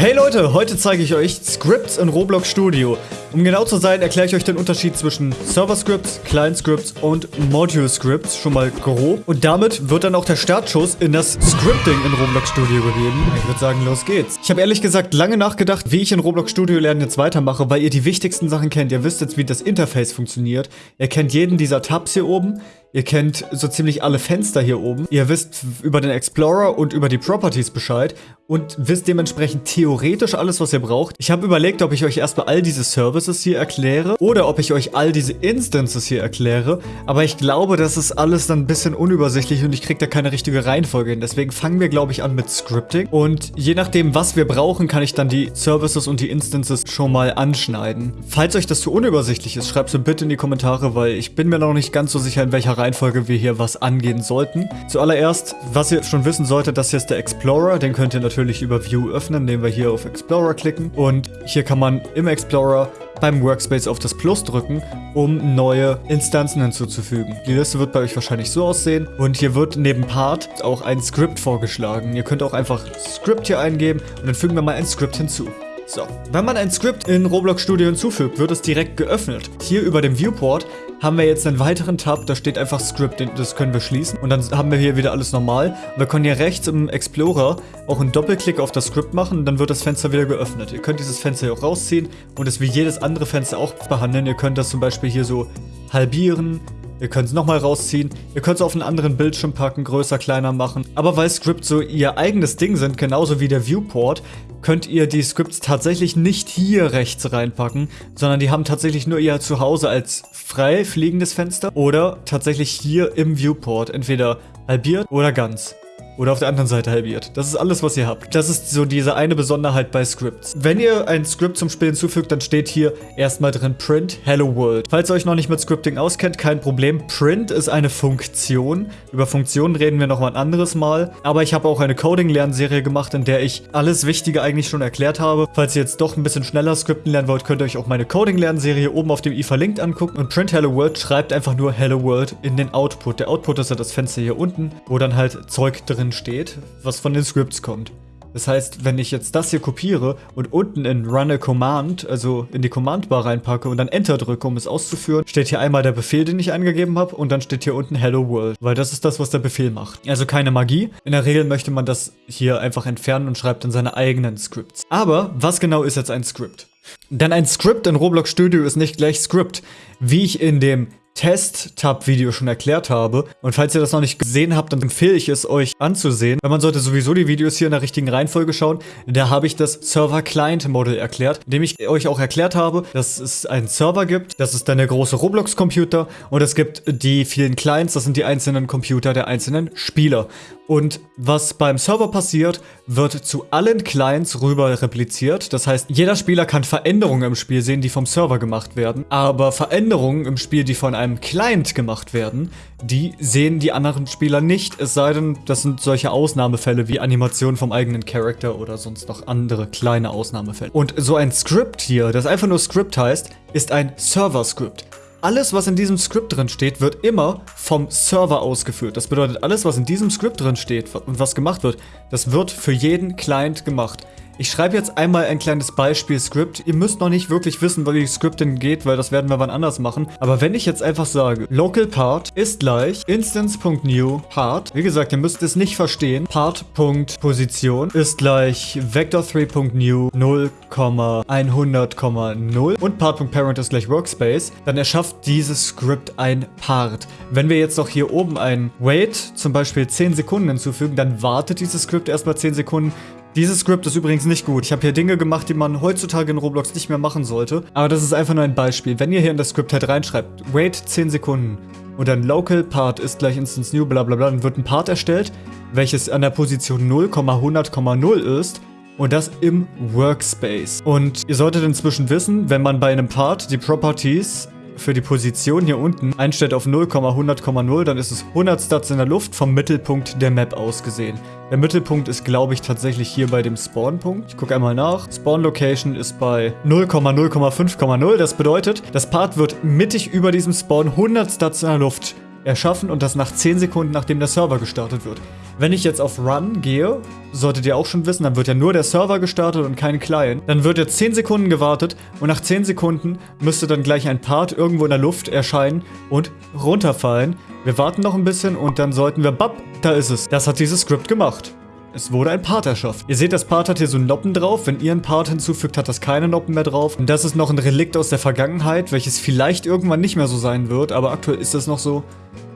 Hey Leute, heute zeige ich euch Scripts in Roblox Studio. Um genau zu sein, erkläre ich euch den Unterschied zwischen Server-Scripts, Client-Scripts und Module-Scripts schon mal grob. Und damit wird dann auch der Startschuss in das Scripting in Roblox Studio gegeben. Ich würde sagen, los geht's. Ich habe ehrlich gesagt lange nachgedacht, wie ich in Roblox Studio Lernen jetzt weitermache, weil ihr die wichtigsten Sachen kennt. Ihr wisst jetzt, wie das Interface funktioniert. Ihr kennt jeden dieser Tabs hier oben. Ihr kennt so ziemlich alle Fenster hier oben. Ihr wisst über den Explorer und über die Properties Bescheid und wisst dementsprechend theoretisch alles, was ihr braucht. Ich habe überlegt, ob ich euch erstmal all diese Services hier erkläre oder ob ich euch all diese Instances hier erkläre. Aber ich glaube, das ist alles dann ein bisschen unübersichtlich und ich kriege da keine richtige Reihenfolge hin. Deswegen fangen wir, glaube ich, an mit Scripting. Und je nachdem, was wir brauchen, kann ich dann die Services und die Instances schon mal anschneiden. Falls euch das zu unübersichtlich ist, schreibt es bitte in die Kommentare, weil ich bin mir noch nicht ganz so sicher, in welcher Reihenfolge wir hier was angehen sollten. Zuallererst, was ihr schon wissen solltet, das hier ist der Explorer. Den könnt ihr natürlich über View öffnen, indem wir hier auf Explorer klicken. Und hier kann man im Explorer beim Workspace auf das Plus drücken, um neue Instanzen hinzuzufügen. Die Liste wird bei euch wahrscheinlich so aussehen und hier wird neben Part auch ein Skript vorgeschlagen. Ihr könnt auch einfach Script hier eingeben und dann fügen wir mal ein Skript hinzu. So, wenn man ein Skript in Roblox Studio hinzufügt, wird es direkt geöffnet. Hier über dem Viewport haben wir jetzt einen weiteren Tab, da steht einfach Script, das können wir schließen. Und dann haben wir hier wieder alles normal. wir können hier rechts im Explorer auch einen Doppelklick auf das Script machen und dann wird das Fenster wieder geöffnet. Ihr könnt dieses Fenster hier auch rausziehen und es wie jedes andere Fenster auch behandeln. Ihr könnt das zum Beispiel hier so halbieren, Ihr könnt es nochmal rausziehen. Ihr könnt es auf einen anderen Bildschirm packen, größer, kleiner machen. Aber weil Scripts so ihr eigenes Ding sind, genauso wie der Viewport, könnt ihr die Scripts tatsächlich nicht hier rechts reinpacken, sondern die haben tatsächlich nur ihr Zuhause als frei fliegendes Fenster oder tatsächlich hier im Viewport, entweder halbiert oder ganz. Oder auf der anderen Seite halbiert. Das ist alles, was ihr habt. Das ist so diese eine Besonderheit bei Scripts. Wenn ihr ein Script zum Spiel hinzufügt, dann steht hier erstmal drin Print Hello World. Falls ihr euch noch nicht mit Scripting auskennt, kein Problem. Print ist eine Funktion. Über Funktionen reden wir noch mal ein anderes Mal. Aber ich habe auch eine Coding-Lernserie gemacht, in der ich alles Wichtige eigentlich schon erklärt habe. Falls ihr jetzt doch ein bisschen schneller Scripten lernen wollt, könnt ihr euch auch meine Coding-Lernserie oben auf dem i verlinkt angucken. Und Print Hello World schreibt einfach nur Hello World in den Output. Der Output ist ja das Fenster hier unten, wo dann halt Zeug drin drin steht, was von den Scripts kommt. Das heißt, wenn ich jetzt das hier kopiere und unten in Run a Command, also in die Command-Bar reinpacke und dann Enter drücke, um es auszuführen, steht hier einmal der Befehl, den ich eingegeben habe und dann steht hier unten Hello World, weil das ist das, was der Befehl macht. Also keine Magie. In der Regel möchte man das hier einfach entfernen und schreibt dann seine eigenen Scripts. Aber was genau ist jetzt ein Script? Denn ein Script in Roblox Studio ist nicht gleich Script. Wie ich in dem Test-Tab-Video schon erklärt habe. Und falls ihr das noch nicht gesehen habt, dann empfehle ich es euch anzusehen. Weil man sollte sowieso die Videos hier in der richtigen Reihenfolge schauen. Da habe ich das Server-Client-Model erklärt, indem ich euch auch erklärt habe, dass es einen Server gibt, das ist dann der große Roblox-Computer und es gibt die vielen Clients, das sind die einzelnen Computer der einzelnen Spieler. Und was beim Server passiert, wird zu allen Clients rüber repliziert. Das heißt, jeder Spieler kann Veränderungen im Spiel sehen, die vom Server gemacht werden. Aber Veränderungen im Spiel, die von einem Client gemacht werden, die sehen die anderen Spieler nicht. Es sei denn, das sind solche Ausnahmefälle wie Animationen vom eigenen Charakter oder sonst noch andere kleine Ausnahmefälle. Und so ein Script hier, das einfach nur Script heißt, ist ein Server-Script. Alles, was in diesem Skript drin steht, wird immer vom Server ausgeführt. Das bedeutet, alles, was in diesem Skript drin steht und was gemacht wird, das wird für jeden Client gemacht. Ich schreibe jetzt einmal ein kleines Beispiel-Skript. Ihr müsst noch nicht wirklich wissen, wie Scripting geht, weil das werden wir wann anders machen. Aber wenn ich jetzt einfach sage, local part ist gleich instance.new part. Wie gesagt, ihr müsst es nicht verstehen. Part.position ist gleich vector3.new 0,100,0 und part.parent ist gleich workspace. Dann erschafft dieses Skript ein Part. Wenn wir jetzt noch hier oben ein wait, zum Beispiel 10 Sekunden hinzufügen, dann wartet dieses Skript erstmal 10 Sekunden, dieses Skript ist übrigens nicht gut. Ich habe hier Dinge gemacht, die man heutzutage in Roblox nicht mehr machen sollte. Aber das ist einfach nur ein Beispiel. Wenn ihr hier in das Skript halt reinschreibt, wait 10 Sekunden und dann local part ist gleich instance new, bla bla bla, dann wird ein Part erstellt, welches an der Position 0,100,0 ist und das im Workspace. Und ihr solltet inzwischen wissen, wenn man bei einem Part die Properties für die Position hier unten einstellt auf 0,100,0, dann ist es 100 Stats in der Luft vom Mittelpunkt der Map aus gesehen. Der Mittelpunkt ist, glaube ich, tatsächlich hier bei dem Spawn-Punkt. Ich gucke einmal nach. Spawn-Location ist bei 0,0,5,0. Das bedeutet, das Part wird mittig über diesem Spawn 100 Stats in der Luft erschaffen und das nach 10 Sekunden, nachdem der Server gestartet wird. Wenn ich jetzt auf Run gehe, solltet ihr auch schon wissen, dann wird ja nur der Server gestartet und kein Client. Dann wird jetzt 10 Sekunden gewartet und nach 10 Sekunden müsste dann gleich ein Part irgendwo in der Luft erscheinen und runterfallen. Wir warten noch ein bisschen und dann sollten wir, bap, da ist es. Das hat dieses Skript gemacht. Es wurde ein Part erschaffen. Ihr seht, das Part hat hier so Noppen drauf. Wenn ihr einen Part hinzufügt, hat das keine Noppen mehr drauf. Und das ist noch ein Relikt aus der Vergangenheit, welches vielleicht irgendwann nicht mehr so sein wird, aber aktuell ist das noch so.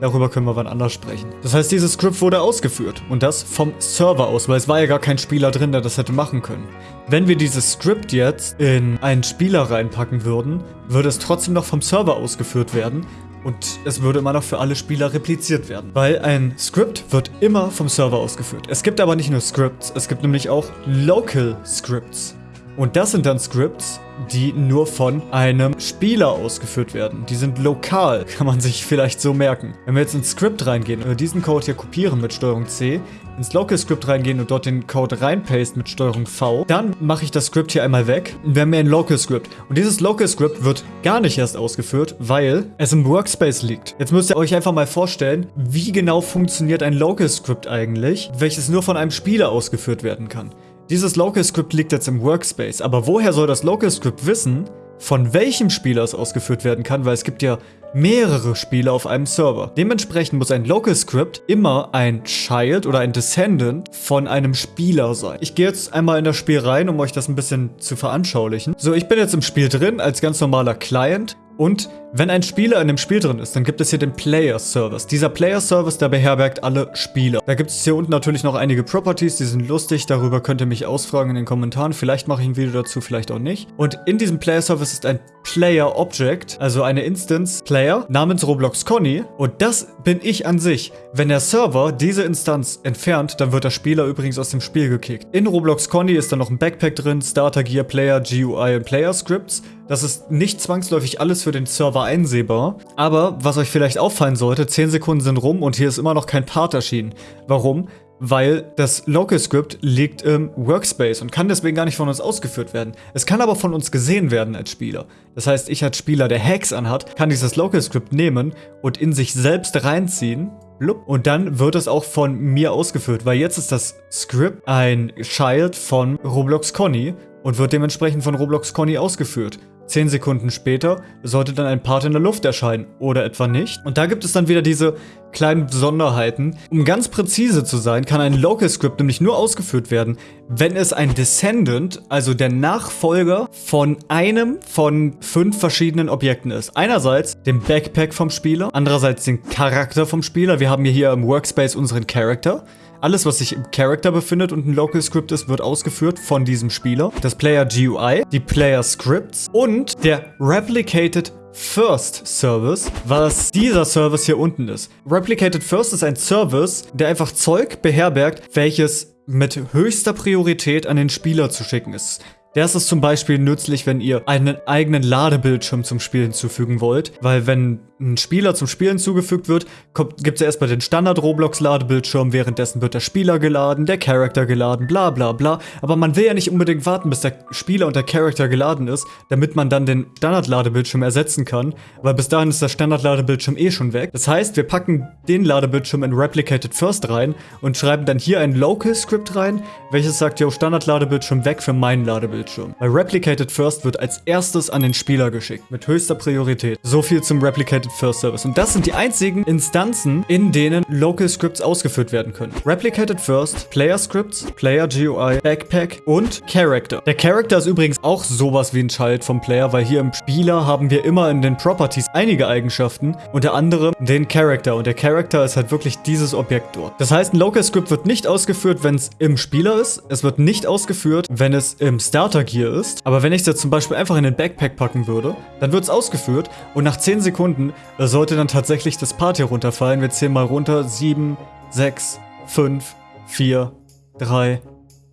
Darüber können wir wann anders sprechen. Das heißt, dieses Script wurde ausgeführt. Und das vom Server aus, weil es war ja gar kein Spieler drin, der das hätte machen können. Wenn wir dieses Script jetzt in einen Spieler reinpacken würden, würde es trotzdem noch vom Server ausgeführt werden. Und es würde immer noch für alle Spieler repliziert werden. Weil ein Script wird immer vom Server ausgeführt. Es gibt aber nicht nur Scripts, es gibt nämlich auch Local Scripts. Und das sind dann Scripts, die nur von einem Spieler ausgeführt werden. Die sind lokal, kann man sich vielleicht so merken. Wenn wir jetzt ins Script reingehen und diesen Code hier kopieren mit STRG C, ins Local Script reingehen und dort den Code reinpasten mit STRG V, dann mache ich das Script hier einmal weg und wir haben hier ein Local Script. Und dieses Local Script wird gar nicht erst ausgeführt, weil es im Workspace liegt. Jetzt müsst ihr euch einfach mal vorstellen, wie genau funktioniert ein Local Script eigentlich, welches nur von einem Spieler ausgeführt werden kann. Dieses Local Script liegt jetzt im Workspace, aber woher soll das Local Script wissen, von welchem Spieler es ausgeführt werden kann, weil es gibt ja mehrere Spieler auf einem Server. Dementsprechend muss ein Local Script immer ein Child oder ein Descendant von einem Spieler sein. Ich gehe jetzt einmal in das Spiel rein, um euch das ein bisschen zu veranschaulichen. So, ich bin jetzt im Spiel drin als ganz normaler Client und wenn ein Spieler in dem Spiel drin ist, dann gibt es hier den Player Service. Dieser Player Service, der beherbergt alle Spieler. Da gibt es hier unten natürlich noch einige Properties, die sind lustig. Darüber könnt ihr mich ausfragen in den Kommentaren. Vielleicht mache ich ein Video dazu, vielleicht auch nicht. Und in diesem Player Service ist ein Player Object, also eine Instance Player namens Roblox Conny. Und das bin ich an sich. Wenn der Server diese Instanz entfernt, dann wird der Spieler übrigens aus dem Spiel gekickt. In Roblox Conny ist dann noch ein Backpack drin, Starter Gear, Player, GUI und Player Scripts. Das ist nicht zwangsläufig alles für den Server einsehbar. Aber was euch vielleicht auffallen sollte, 10 Sekunden sind rum und hier ist immer noch kein Part erschienen. Warum? Weil das Local Script liegt im Workspace und kann deswegen gar nicht von uns ausgeführt werden. Es kann aber von uns gesehen werden als Spieler. Das heißt, ich als Spieler, der Hacks anhat, kann dieses Local Script nehmen und in sich selbst reinziehen und dann wird es auch von mir ausgeführt, weil jetzt ist das Script ein Child von Roblox Conny und wird dementsprechend von Roblox Conny ausgeführt. 10 Sekunden später sollte dann ein Part in der Luft erscheinen oder etwa nicht. Und da gibt es dann wieder diese kleinen Besonderheiten. Um ganz präzise zu sein, kann ein Local Script nämlich nur ausgeführt werden, wenn es ein Descendant, also der Nachfolger von einem von fünf verschiedenen Objekten ist. Einerseits dem Backpack vom Spieler, andererseits den Charakter vom Spieler. Wir haben hier im Workspace unseren Charakter. Alles, was sich im Character befindet und ein Local Script ist, wird ausgeführt von diesem Spieler. Das Player GUI, die Player Scripts und der Replicated First Service, was dieser Service hier unten ist. Replicated First ist ein Service, der einfach Zeug beherbergt, welches mit höchster Priorität an den Spieler zu schicken ist. Der ist zum Beispiel nützlich, wenn ihr einen eigenen Ladebildschirm zum Spiel hinzufügen wollt, weil wenn ein Spieler zum Spiel hinzugefügt wird, gibt es erstmal den Standard-Roblox-Ladebildschirm, währenddessen wird der Spieler geladen, der Charakter geladen, bla bla bla. Aber man will ja nicht unbedingt warten, bis der Spieler und der Charakter geladen ist, damit man dann den Standard-Ladebildschirm ersetzen kann, weil bis dahin ist der Standard-Ladebildschirm eh schon weg. Das heißt, wir packen den Ladebildschirm in Replicated First rein und schreiben dann hier ein Local-Script rein, welches sagt, yo, Standard-Ladebildschirm weg für meinen Ladebildschirm. Weil Replicated First wird als erstes an den Spieler geschickt, mit höchster Priorität. So viel zum Replicated First Service. Und das sind die einzigen Instanzen, in denen Local Scripts ausgeführt werden können. Replicated First, Player Scripts, Player GUI, Backpack und Character. Der Character ist übrigens auch sowas wie ein Child vom Player, weil hier im Spieler haben wir immer in den Properties einige Eigenschaften, unter anderem den Character. Und der Character ist halt wirklich dieses Objekt dort. Das heißt, ein Local Script wird nicht ausgeführt, wenn es im Spieler ist. Es wird nicht ausgeführt, wenn es im Starter Gear ist. Aber wenn ich es jetzt zum Beispiel einfach in den Backpack packen würde, dann wird es ausgeführt und nach 10 Sekunden sollte dann tatsächlich das Part hier runterfallen. Wir zählen mal runter. 7, 6, 5, 4, 3,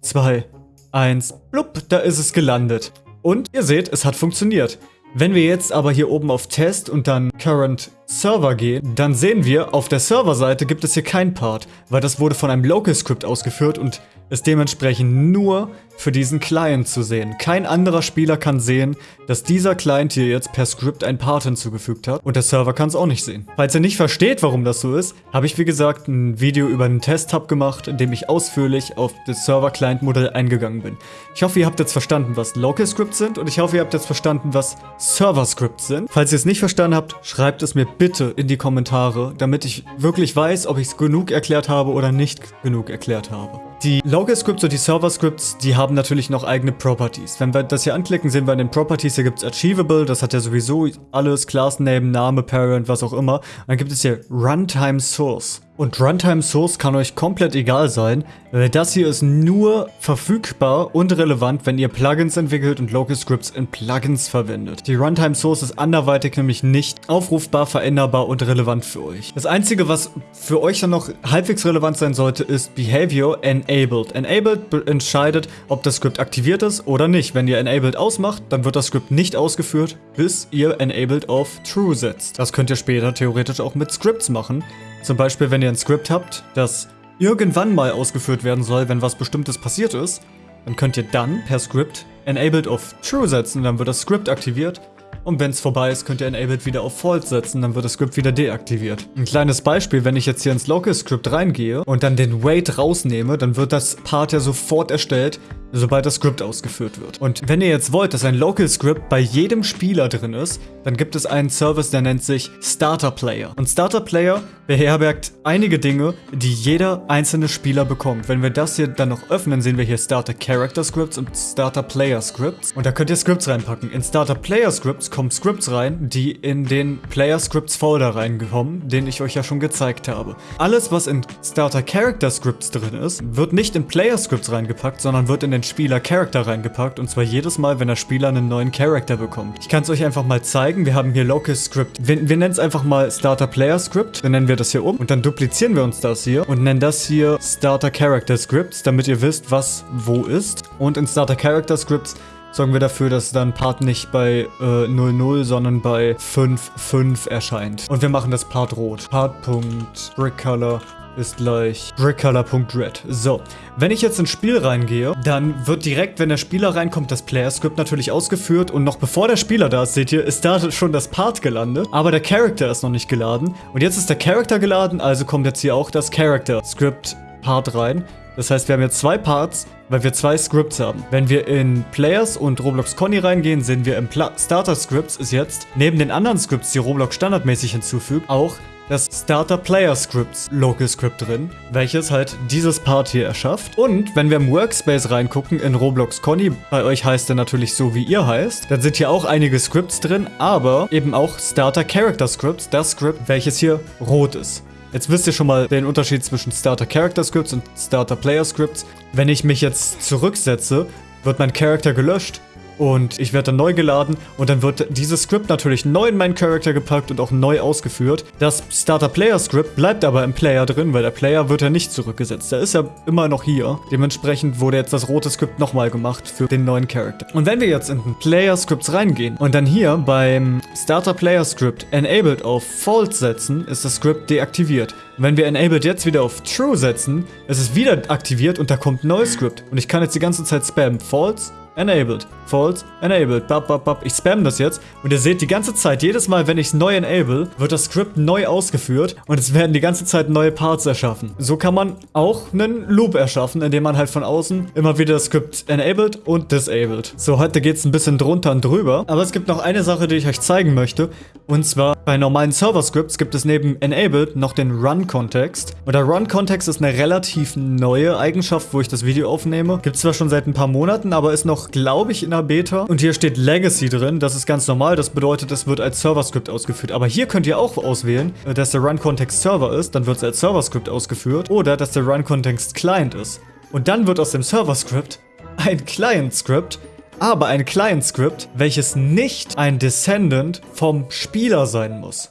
2, 1. Blub, da ist es gelandet. Und ihr seht, es hat funktioniert. Wenn wir jetzt aber hier oben auf Test und dann Current Server gehen, dann sehen wir, auf der Serverseite gibt es hier kein Part, weil das wurde von einem Local Script ausgeführt und ist dementsprechend nur für diesen Client zu sehen. Kein anderer Spieler kann sehen, dass dieser Client hier jetzt per Script ein Part hinzugefügt hat und der Server kann es auch nicht sehen. Falls ihr nicht versteht, warum das so ist, habe ich wie gesagt ein Video über einen Test-Hub gemacht, in dem ich ausführlich auf das Server-Client-Modell eingegangen bin. Ich hoffe, ihr habt jetzt verstanden, was Local Scripts sind und ich hoffe, ihr habt jetzt verstanden, was Server Scripts sind. Falls ihr es nicht verstanden habt, schreibt es mir bitte in die Kommentare, damit ich wirklich weiß, ob ich es genug erklärt habe oder nicht genug erklärt habe. Die Local Scripts und die Server Scripts, die haben natürlich noch eigene Properties. Wenn wir das hier anklicken, sehen wir in den Properties, hier gibt es Achievable, das hat ja sowieso alles, Class Name, Name, Parent, was auch immer. Dann gibt es hier Runtime Source. Und Runtime Source kann euch komplett egal sein, weil das hier ist nur verfügbar und relevant, wenn ihr Plugins entwickelt und Local Scripts in Plugins verwendet. Die Runtime Source ist anderweitig nämlich nicht aufrufbar, veränderbar und relevant für euch. Das einzige, was für euch dann noch halbwegs relevant sein sollte, ist Behavior Enabled. Enabled entscheidet, ob das Script aktiviert ist oder nicht. Wenn ihr Enabled ausmacht, dann wird das Script nicht ausgeführt, bis ihr Enabled auf True setzt. Das könnt ihr später theoretisch auch mit Scripts machen. Zum Beispiel, wenn ihr ein Skript habt, das irgendwann mal ausgeführt werden soll, wenn was bestimmtes passiert ist, dann könnt ihr dann per Script Enabled auf True setzen, dann wird das Script aktiviert und wenn es vorbei ist, könnt ihr Enabled wieder auf False setzen, dann wird das Script wieder deaktiviert. Ein kleines Beispiel, wenn ich jetzt hier ins Local Script reingehe und dann den Wait rausnehme, dann wird das Part ja sofort erstellt, sobald das Script ausgeführt wird. Und wenn ihr jetzt wollt, dass ein Local Script bei jedem Spieler drin ist, dann gibt es einen Service, der nennt sich Starter Player. Und Starter Player beherbergt einige Dinge, die jeder einzelne Spieler bekommt. Wenn wir das hier dann noch öffnen, sehen wir hier Starter Character Scripts und Starter Player Scripts. Und da könnt ihr Scripts reinpacken. In Starter Player Scripts kommen Scripts rein, die in den Player Scripts Folder reinkommen, den ich euch ja schon gezeigt habe. Alles, was in Starter Character Scripts drin ist, wird nicht in Player Scripts reingepackt, sondern wird in den Spieler Character reingepackt. Und zwar jedes Mal, wenn der Spieler einen neuen Character bekommt. Ich kann es euch einfach mal zeigen. Wir haben hier Local Script. Wir, wir nennen es einfach mal Starter Player Script. Dann nennen wir das hier um. Und dann duplizieren wir uns das hier und nennen das hier Starter Character Scripts, damit ihr wisst, was wo ist. Und in Starter Character Scripts sorgen wir dafür, dass dann Part nicht bei äh, 00, sondern bei 5.5 erscheint. Und wir machen das Part rot. Part.BrickColor ist gleich brickcolor.red. So, wenn ich jetzt ins Spiel reingehe, dann wird direkt, wenn der Spieler reinkommt, das Player-Script natürlich ausgeführt und noch bevor der Spieler da ist, seht ihr, ist da schon das Part gelandet, aber der Character ist noch nicht geladen und jetzt ist der Character geladen, also kommt jetzt hier auch das Character-Script-Part rein. Das heißt, wir haben jetzt zwei Parts, weil wir zwei Scripts haben. Wenn wir in Players und Roblox Conny reingehen, sehen wir im Pla Starter Scripts ist jetzt, neben den anderen Scripts, die Roblox standardmäßig hinzufügt, auch das Starter Player Scripts Local Script drin, welches halt dieses Part hier erschafft. Und wenn wir im Workspace reingucken in Roblox Conny, bei euch heißt er natürlich so, wie ihr heißt, dann sind hier auch einige Scripts drin, aber eben auch Starter Character Scripts, das Script, welches hier rot ist. Jetzt wisst ihr schon mal den Unterschied zwischen Starter Character Scripts und Starter Player Scripts. Wenn ich mich jetzt zurücksetze, wird mein Charakter gelöscht und ich werde dann neu geladen und dann wird dieses Script natürlich neu in meinen Charakter gepackt und auch neu ausgeführt. Das Starter Player Script bleibt aber im Player drin, weil der Player wird ja nicht zurückgesetzt. Der ist ja immer noch hier. Dementsprechend wurde jetzt das rote Skript nochmal gemacht für den neuen Charakter. Und wenn wir jetzt in den Player Scripts reingehen und dann hier beim Starter Player Script Enabled auf False setzen, ist das Script deaktiviert. Wenn wir Enabled jetzt wieder auf True setzen, ist es wieder aktiviert und da kommt ein neues Script. Und ich kann jetzt die ganze Zeit spammen. False, Enabled. False, enabled. Bap, bap, bap. Ich spam das jetzt. Und ihr seht die ganze Zeit, jedes Mal, wenn ich es neu enable, wird das Skript neu ausgeführt und es werden die ganze Zeit neue Parts erschaffen. So kann man auch einen Loop erschaffen, indem man halt von außen immer wieder das Skript enabled und disabled. So, heute geht es ein bisschen drunter und drüber. Aber es gibt noch eine Sache, die ich euch zeigen möchte. Und zwar bei normalen Server-Scripts gibt es neben enabled noch den Run-Kontext. Und der Run-Kontext ist eine relativ neue Eigenschaft, wo ich das Video aufnehme. Gibt es zwar schon seit ein paar Monaten, aber ist noch, glaube ich, in der Beta. Und hier steht Legacy drin. Das ist ganz normal. Das bedeutet, es wird als Server-Script ausgeführt. Aber hier könnt ihr auch auswählen, äh, dass der Run-Context Server ist. Dann wird es als Server-Script ausgeführt. Oder dass der Run-Context Client ist. Und dann wird aus dem Server-Script ein Client-Script, aber ein Client-Script, welches nicht ein Descendant vom Spieler sein muss.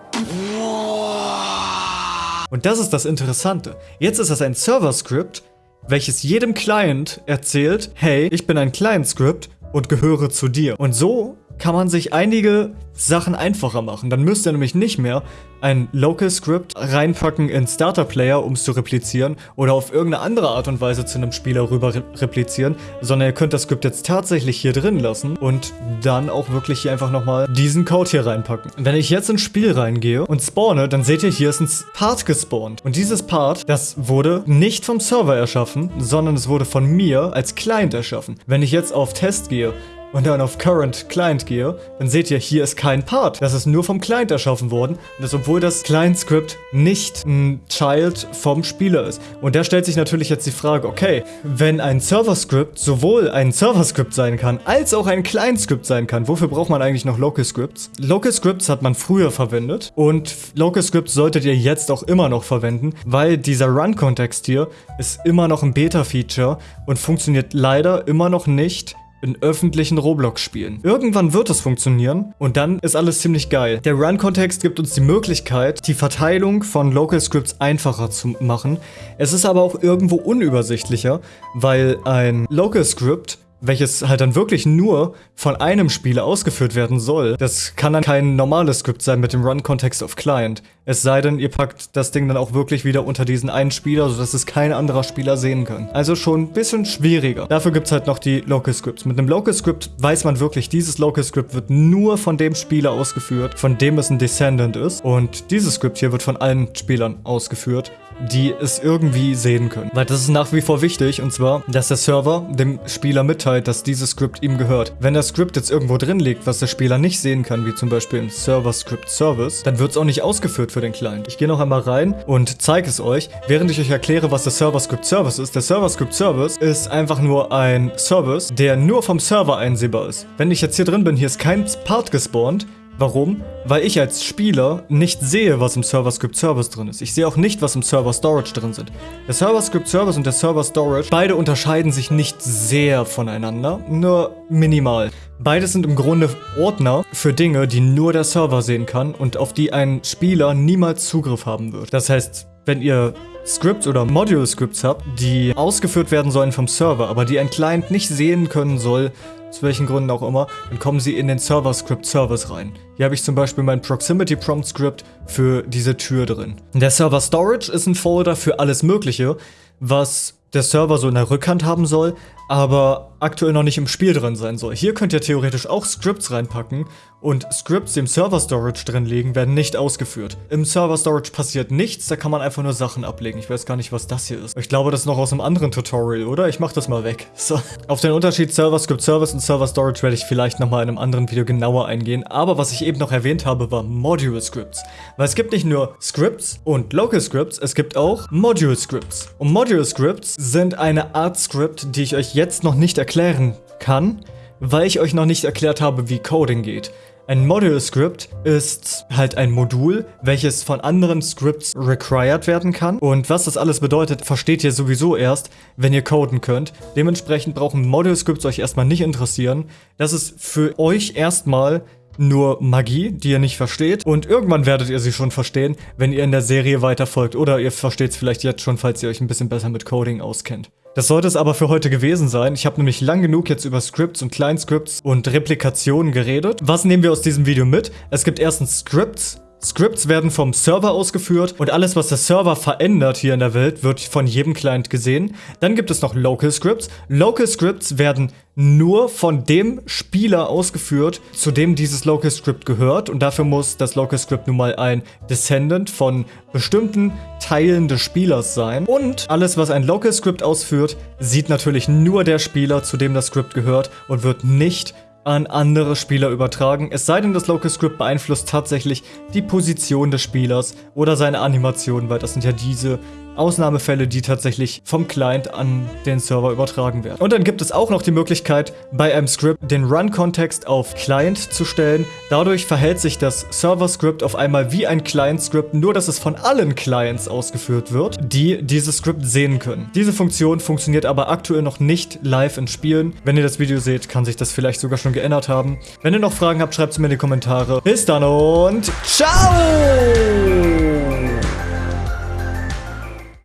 Und das ist das Interessante. Jetzt ist das ein Server-Script, welches jedem Client erzählt, hey, ich bin ein Client-Script und gehöre zu dir. Und so kann man sich einige Sachen einfacher machen. Dann müsst ihr nämlich nicht mehr ein Local Script reinpacken in Starter Player, um es zu replizieren oder auf irgendeine andere Art und Weise zu einem Spieler rüber re replizieren, sondern ihr könnt das Skript jetzt tatsächlich hier drin lassen und dann auch wirklich hier einfach nochmal diesen Code hier reinpacken. Wenn ich jetzt ins Spiel reingehe und spawne, dann seht ihr, hier ist ein Part gespawnt. Und dieses Part, das wurde nicht vom Server erschaffen, sondern es wurde von mir als Client erschaffen. Wenn ich jetzt auf Test gehe und dann auf Current Client gehe, dann seht ihr, hier ist kein Part. Das ist nur vom Client erschaffen worden. Und das, obwohl das Client-Script nicht ein Child vom Spieler ist. Und da stellt sich natürlich jetzt die Frage, okay, wenn ein Server-Script sowohl ein Server-Script sein kann, als auch ein Client-Script sein kann, wofür braucht man eigentlich noch Local-Scripts? Local-Scripts hat man früher verwendet und Local-Scripts solltet ihr jetzt auch immer noch verwenden, weil dieser Run-Kontext hier ist immer noch ein Beta-Feature und funktioniert leider immer noch nicht in öffentlichen Roblox-Spielen. Irgendwann wird es funktionieren und dann ist alles ziemlich geil. Der Run-Kontext gibt uns die Möglichkeit, die Verteilung von Local Scripts einfacher zu machen. Es ist aber auch irgendwo unübersichtlicher, weil ein Local Script welches halt dann wirklich nur von einem Spieler ausgeführt werden soll. Das kann dann kein normales Skript sein mit dem Run-Context of Client. Es sei denn, ihr packt das Ding dann auch wirklich wieder unter diesen einen Spieler, sodass es kein anderer Spieler sehen kann. Also schon ein bisschen schwieriger. Dafür gibt es halt noch die Local Scripts. Mit einem Local Script weiß man wirklich, dieses Local Script wird nur von dem Spieler ausgeführt, von dem es ein Descendant ist. Und dieses Script hier wird von allen Spielern ausgeführt die es irgendwie sehen können. Weil das ist nach wie vor wichtig und zwar, dass der Server dem Spieler mitteilt, dass dieses Skript ihm gehört. Wenn das Skript jetzt irgendwo drin liegt, was der Spieler nicht sehen kann, wie zum Beispiel im Server Script Service, dann wird es auch nicht ausgeführt für den Client. Ich gehe noch einmal rein und zeige es euch, während ich euch erkläre, was der Server Script Service ist. Der Server Script Service ist einfach nur ein Service, der nur vom Server einsehbar ist. Wenn ich jetzt hier drin bin, hier ist kein Part gespawnt, Warum? Weil ich als Spieler nicht sehe, was im Server Script Service drin ist. Ich sehe auch nicht, was im Server Storage drin sind. Der Server Script Service und der Server Storage, beide unterscheiden sich nicht sehr voneinander, nur minimal. Beide sind im Grunde Ordner für Dinge, die nur der Server sehen kann und auf die ein Spieler niemals Zugriff haben wird. Das heißt, wenn ihr Scripts oder Module-Scripts habt, die ausgeführt werden sollen vom Server, aber die ein Client nicht sehen können soll, aus welchen Gründen auch immer, dann kommen sie in den Server-Script-Service rein. Hier habe ich zum Beispiel mein Proximity-Prompt-Script für diese Tür drin. Der Server-Storage ist ein Folder für alles mögliche, was der Server so in der Rückhand haben soll, aber aktuell noch nicht im Spiel drin sein soll. Hier könnt ihr theoretisch auch Scripts reinpacken und Scripts, die im Server Storage drin liegen, werden nicht ausgeführt. Im Server Storage passiert nichts, da kann man einfach nur Sachen ablegen. Ich weiß gar nicht, was das hier ist. Ich glaube, das ist noch aus einem anderen Tutorial, oder? Ich mach das mal weg. So. Auf den Unterschied Server Script Service und Server Storage werde ich vielleicht nochmal in einem anderen Video genauer eingehen. Aber was ich eben noch erwähnt habe, war Module Scripts. Weil es gibt nicht nur Scripts und Local Scripts, es gibt auch Module Scripts. Und Module Scripts sind eine Art Script, die ich euch jetzt noch nicht erklären kann, weil ich euch noch nicht erklärt habe, wie Coding geht. Ein Module Script ist halt ein Modul, welches von anderen Scripts required werden kann. Und was das alles bedeutet, versteht ihr sowieso erst, wenn ihr coden könnt. Dementsprechend brauchen Module Scripts euch erstmal nicht interessieren. Das ist für euch erstmal nur Magie, die ihr nicht versteht. Und irgendwann werdet ihr sie schon verstehen, wenn ihr in der Serie weiterfolgt. Oder ihr versteht es vielleicht jetzt schon, falls ihr euch ein bisschen besser mit Coding auskennt. Das sollte es aber für heute gewesen sein. Ich habe nämlich lang genug jetzt über Scripts und Kleinscripts und Replikationen geredet. Was nehmen wir aus diesem Video mit? Es gibt erstens Scripts, Scripts werden vom Server ausgeführt und alles, was der Server verändert hier in der Welt, wird von jedem Client gesehen. Dann gibt es noch Local Scripts. Local Scripts werden nur von dem Spieler ausgeführt, zu dem dieses Local Script gehört. Und dafür muss das Local Script nun mal ein Descendant von bestimmten Teilen des Spielers sein. Und alles, was ein Local Script ausführt, sieht natürlich nur der Spieler, zu dem das Script gehört und wird nicht an andere Spieler übertragen, es sei denn, das Local Script beeinflusst tatsächlich die Position des Spielers oder seine Animation, weil das sind ja diese Ausnahmefälle, die tatsächlich vom Client an den Server übertragen werden. Und dann gibt es auch noch die Möglichkeit, bei einem Script den Run-Kontext auf Client zu stellen. Dadurch verhält sich das Server-Script auf einmal wie ein Client-Script, nur dass es von allen Clients ausgeführt wird, die dieses Script sehen können. Diese Funktion funktioniert aber aktuell noch nicht live in Spielen. Wenn ihr das Video seht, kann sich das vielleicht sogar schon geändert haben. Wenn ihr noch Fragen habt, schreibt es mir in die Kommentare. Bis dann und ciao!